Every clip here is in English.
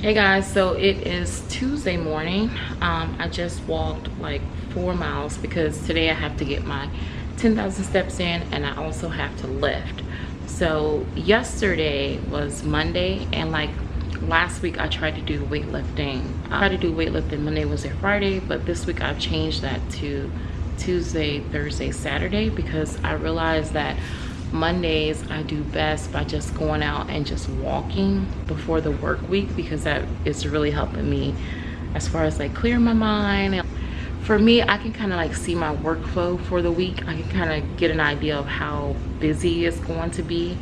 hey guys so it is tuesday morning. Um, i just walked like four miles because today i have to get my 10,000 steps in and i also have to lift. So yesterday was monday and like last week i tried to do weightlifting. I tried to do weightlifting monday wednesday friday but this week i've changed that to tuesday thursday saturday because i realized that mondays i do best by just going out and just walking before the work week because that is really helping me as far as like clear my mind. For me i can kind of like see my workflow for the week. I can kind of get an idea of how busy it's going to be.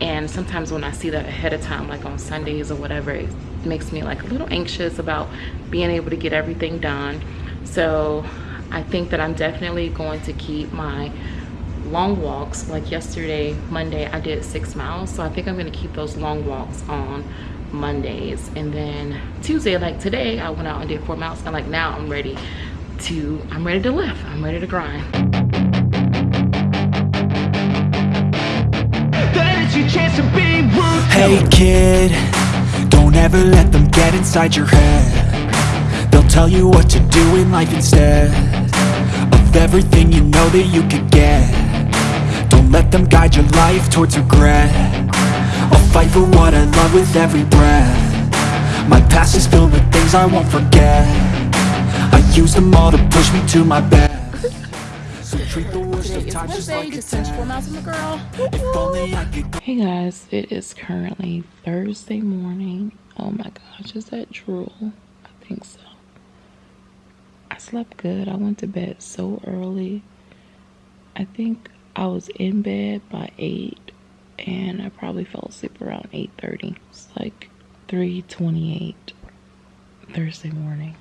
And sometimes when i see that ahead of time like on sundays or whatever it makes me like a little anxious about being able to get everything done. So i think that i'm definitely going to keep my long walks. Like yesterday monday i did six miles. So i think i'm going to keep those long walks on mondays. And then tuesday like today i went out and did four miles. And like now i'm ready to i'm ready to lift. I'm ready to grind. Hey kid, don't ever let them get inside your head. They'll tell you what to do in life instead Of everything you know that you could get. Don't let them guide your life towards regret I'll fight for what I love with every breath My past is filled with things I won't forget I use them all to push me to my best So treat the worst of times just like a test Hey guys, it is currently Thursday morning. Oh my gosh, is that drool? I think so. I slept good. I went to bed so early. I think I was in bed by 8 and I probably fell asleep around 8.30. It's like 3.28 Thursday morning.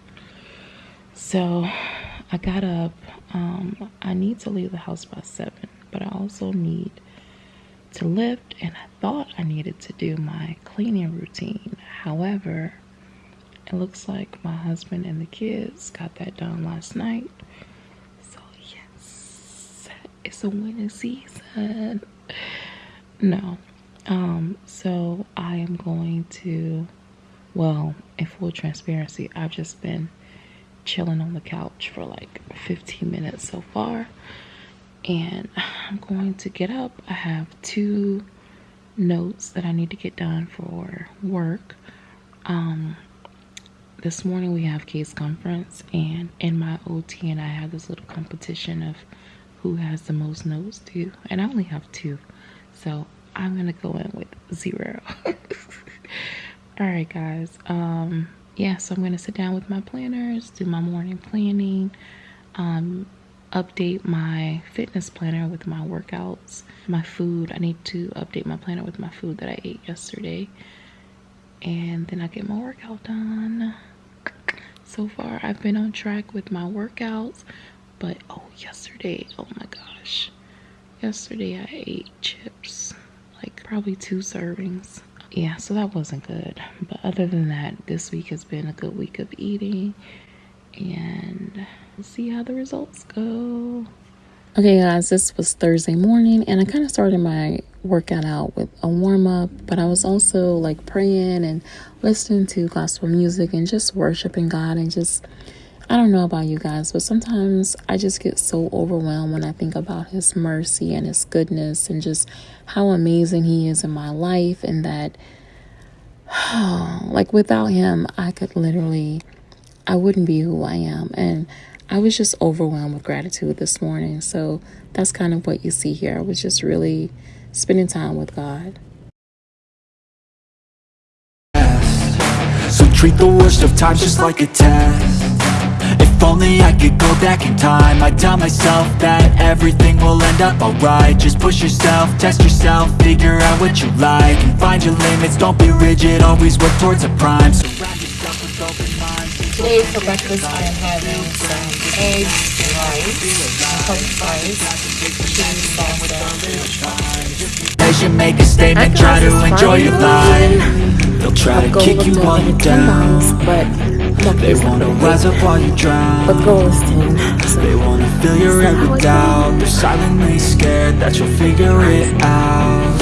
So I got up. Um, I need to leave the house by 7, but I also need to lift and I thought I needed to do my cleaning routine. However, it looks like my husband and the kids got that done last night. It's winning season. No. Um, so I am going to well, in full transparency, I've just been chilling on the couch for like 15 minutes so far and I'm going to get up. I have two notes that I need to get done for work. Um, this morning we have case conference and in my OT and I have this little competition of who has the most notes due and I only have two. So I'm gonna go in with zero. All right guys, um, yeah, so I'm gonna sit down with my planners, do my morning planning, um, update my fitness planner with my workouts, my food. I need to update my planner with my food that I ate yesterday. And then I get my workout done. So far, I've been on track with my workouts. But, oh, yesterday, oh my gosh. Yesterday, I ate chips. Like, probably two servings. Yeah, so that wasn't good. But other than that, this week has been a good week of eating. And we'll see how the results go. Okay, guys, this was Thursday morning, and I kind of started my workout out with a warm up, but I was also like praying and listening to gospel music and just worshiping God and just. I don't know about you guys, but sometimes I just get so overwhelmed when I think about His mercy and His goodness and just how amazing He is in my life, and that, like, without Him, I could literally, I wouldn't be who I am. And I was just overwhelmed with gratitude this morning. So that's kind of what you see here. I was just really spending time with God. So treat the worst of times just like a test only I could go back in time. I'd tell myself that everything will end up alright. Just push yourself, test yourself, figure out what you like And find your limits, don't be rigid, always work towards a prime. Surround yourself with open minds. Today for breakfast I am having some eggs, rice, cooked rice, cheese salsa. As you make a statement, try to enjoy your life. They'll try to kick you while you're down. but They wanna rise up while you drown the goal is 10. So They wanna fill your head with doubt They're silently scared that you'll figure it out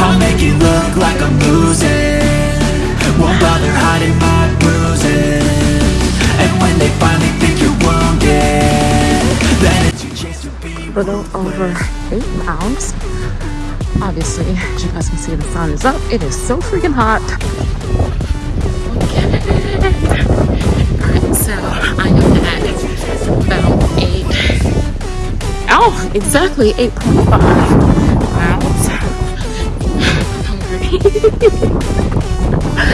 I'll make it look like I'm losing won't bother hiding my bruises And when they finally think you're wounded Then it's your chance to be little over eight pounds. Obviously, as you guys can see, the sun is up. It is so freaking hot. So I am at about eight. Oh, exactly 8.5 pounds. hungry. I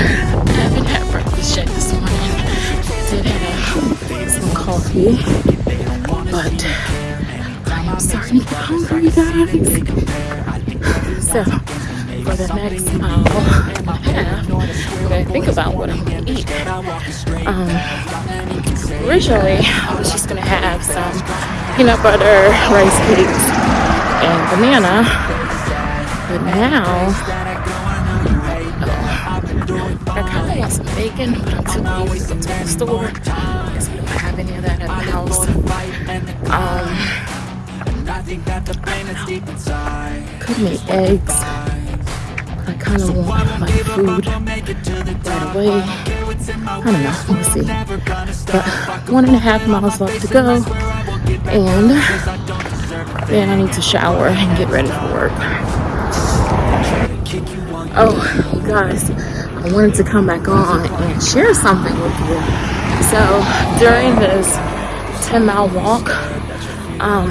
haven't had breakfast yet this morning. Did have some coffee, but I am starting to get hungry, guys. The next mile and a half, gonna think about what I'm gonna eat. Um, originally, I was just gonna have some peanut butter, rice cakes, and banana, but now I kind of want some bacon, but I'm too lazy to go to the store. because I don't have any of that at the house. Um, could make eggs. I kind of want my food right away. I don't know. We'll see. But one and a half miles left to go, and then I need to shower and get ready for work. Oh, guys, I wanted to come back on and share something with you. So during this 10 mile walk, um,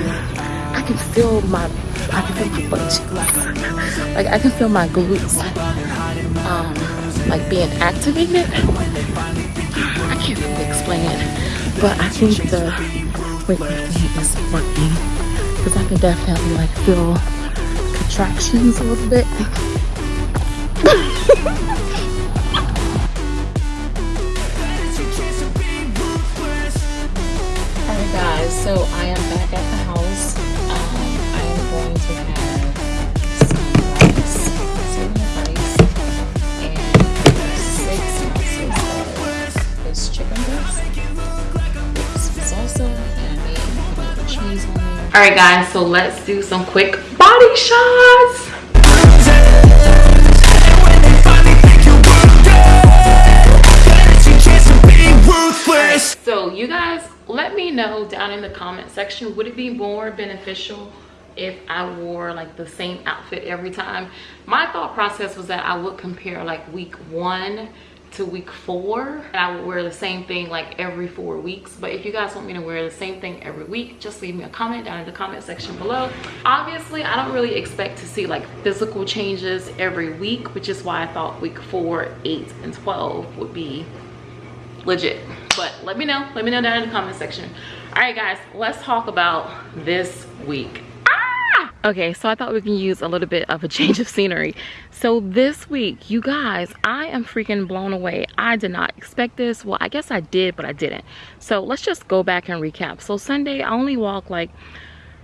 I can feel my, I can feel my butt cheeks. Like I can feel my glutes, um, like being activated. I can't really explain it, but I think the weightlifting is working because I can definitely like feel contractions a little bit. Guys, so I am going to have some rice, some rice, and six ounces of this chicken breast salsa and I made a little cheese on there. Alright guys, so let's do some quick body shots. So you guys, let me know down in the comment section, would it be more beneficial if I wore like the same outfit every time? My thought process was that I would compare like week one to week four. I would wear the same thing like every four weeks. But if you guys want me to wear the same thing every week, just leave me a comment down in the comment section below. Obviously, I don't really expect to see like physical changes every week, which is why I thought week four, eight, and 12 would be legit but let me know let me know down in the comment section all right guys let's talk about this week! Okay so i thought we can use a little bit of a change of scenery. So this week you guys i am freaking blown away. I did not expect this. Well i guess i did but i didn't. So let's just go back and recap. So sunday i only walked like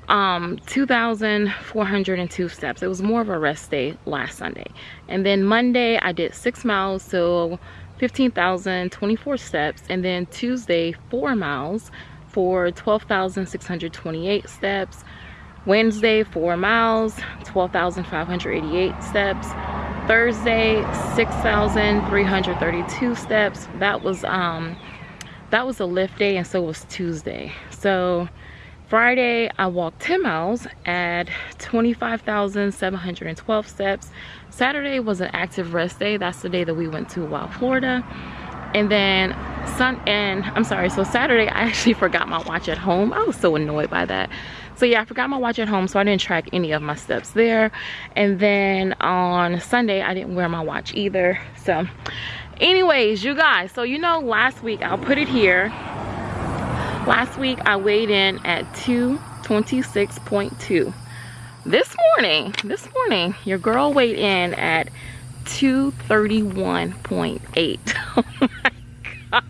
um 2402 steps. It was more of a rest day last sunday. And then monday i did six miles so 15,024 steps. And then Tuesday 4 miles for 12,628 steps Wednesday 4 miles 12,588 steps Thursday 6,332 steps that was um that was a lift day and so was Tuesday so Friday, I walked 10 miles at 25,712 steps. Saturday was an active rest day. That's the day that we went to Wild Florida. And then Sun and I'm sorry, so Saturday I actually forgot my watch at home. I was so annoyed by that. So yeah, I forgot my watch at home, so I didn't track any of my steps there. And then on Sunday, I didn't wear my watch either. So anyways, you guys, so you know last week, I'll put it here Last week I weighed in at 226.2. This morning, this morning, your girl weighed in at 231.8. Oh my gosh.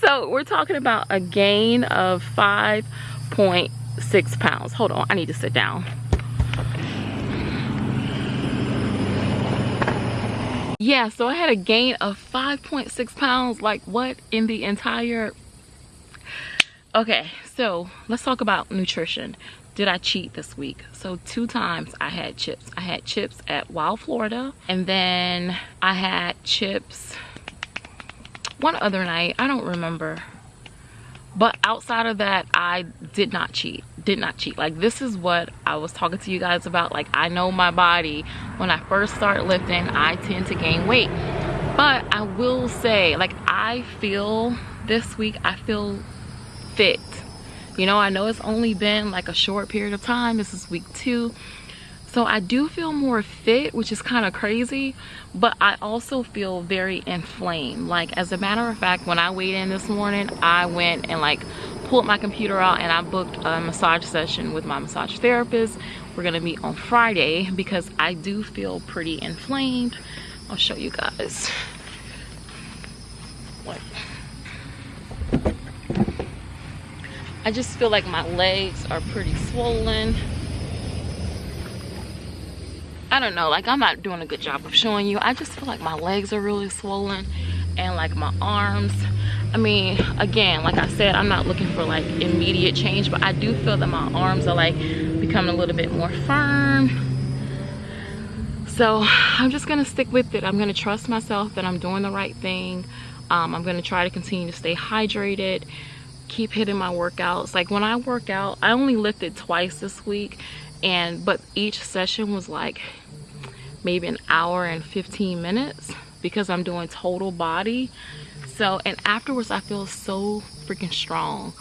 So we're talking about a gain of 5.6 pounds. Hold on, I need to sit down. Yeah, so I had a gain of 5.6 pounds. Like what in the entire okay so let's talk about nutrition did I cheat this week? So two times I had chips. I had chips at Wild Florida and then I had chips one other night. I don't remember. But outside of that, I did not cheat. Did not cheat. Like this is what I was talking to you guys about. Like I know my body. When I first start lifting, I tend to gain weight. But I will say, like I feel this week, I feel fit you know i know it's only been like a short period of time. This is week two. So i do feel more fit which is kind of crazy but i also feel very inflamed. Like as a matter of fact when i weighed in this morning i went and like pulled my computer out and i booked a massage session with my massage therapist. We're gonna meet on friday because i do feel pretty inflamed. I'll show you guys what I just feel like my legs are pretty swollen. I don't know, like I'm not doing a good job of showing you. I just feel like my legs are really swollen and like my arms. I mean, again, like I said, I'm not looking for like immediate change, but I do feel that my arms are like becoming a little bit more firm. So I'm just gonna stick with it. I'm gonna trust myself that I'm doing the right thing. Um, I'm gonna try to continue to stay hydrated keep hitting my workouts. Like when i work out i only lifted twice this week and but each session was like maybe an hour and 15 minutes because i'm doing total body. So and afterwards i feel so freaking strong.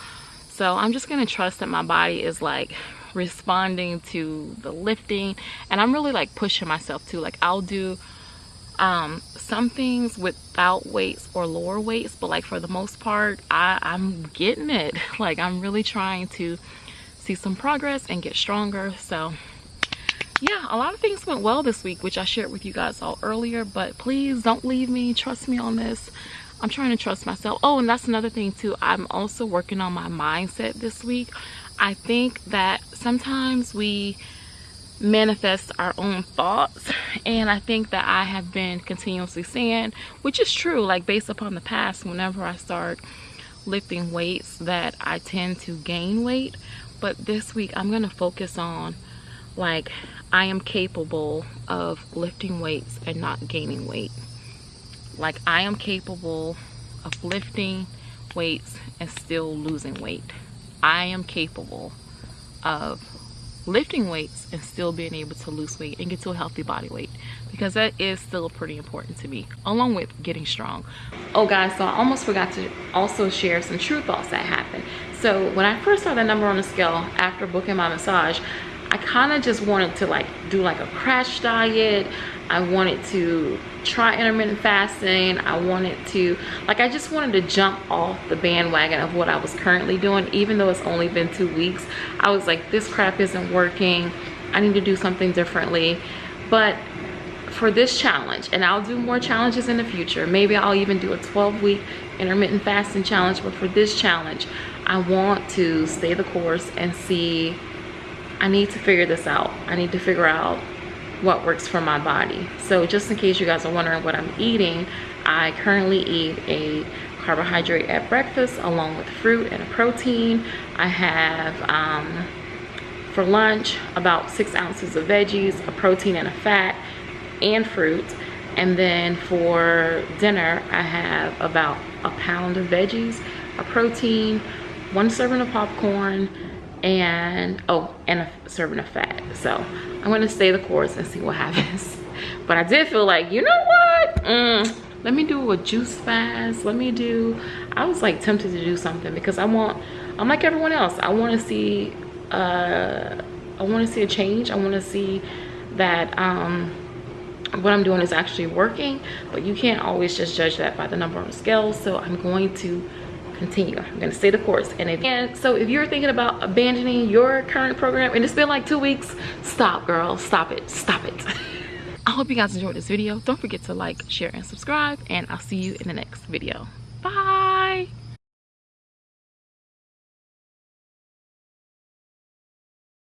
So i'm just gonna trust that my body is like responding to the lifting and i'm really like pushing myself too. Like i'll do um some things without weights or lower weights but like for the most part i i'm getting it. Like i'm really trying to see some progress and get stronger. So yeah a lot of things went well this week which i shared with you guys all earlier but please don't leave me. Trust me on this. I'm trying to trust myself. Oh and that's another thing too. I'm also working on my mindset this week. I think that sometimes we manifest our own thoughts. And i think that i have been continuously saying which is true like based upon the past whenever i start lifting weights that i tend to gain weight. But this week i'm going to focus on like i am capable of lifting weights and not gaining weight. Like i am capable of lifting weights and still losing weight. I am capable of lifting weights and still being able to lose weight and get to a healthy body weight because that is still pretty important to me along with getting strong oh guys so i almost forgot to also share some true thoughts that happened so when i first saw the number on the scale after booking my massage I kind of just wanted to like do like a crash diet. I wanted to try intermittent fasting. I wanted to, like I just wanted to jump off the bandwagon of what I was currently doing, even though it's only been two weeks. I was like, this crap isn't working. I need to do something differently. But for this challenge, and I'll do more challenges in the future. Maybe I'll even do a 12 week intermittent fasting challenge. But for this challenge, I want to stay the course and see I need to figure this out. I need to figure out what works for my body. So just in case you guys are wondering what I'm eating, I currently eat a carbohydrate at breakfast along with fruit and a protein. I have um, for lunch about six ounces of veggies, a protein and a fat, and fruit. And then for dinner, I have about a pound of veggies, a protein, one serving of popcorn, and oh and a serving of fat. So i'm going to stay the course and see what happens. But i did feel like you know what? Mm, let me do a juice fast. Let me do i was like tempted to do something because i want i'm like everyone else. I want to see uh i want to see a change. I want to see that um what i'm doing is actually working. But you can't always just judge that by the number on the scale. So i'm going to continue. I'm to stay the course. And again so if you're thinking about abandoning your current program and it's been like two weeks stop girl. Stop it. Stop it. I hope you guys enjoyed this video. Don't forget to like share and subscribe. And i'll see you in the next video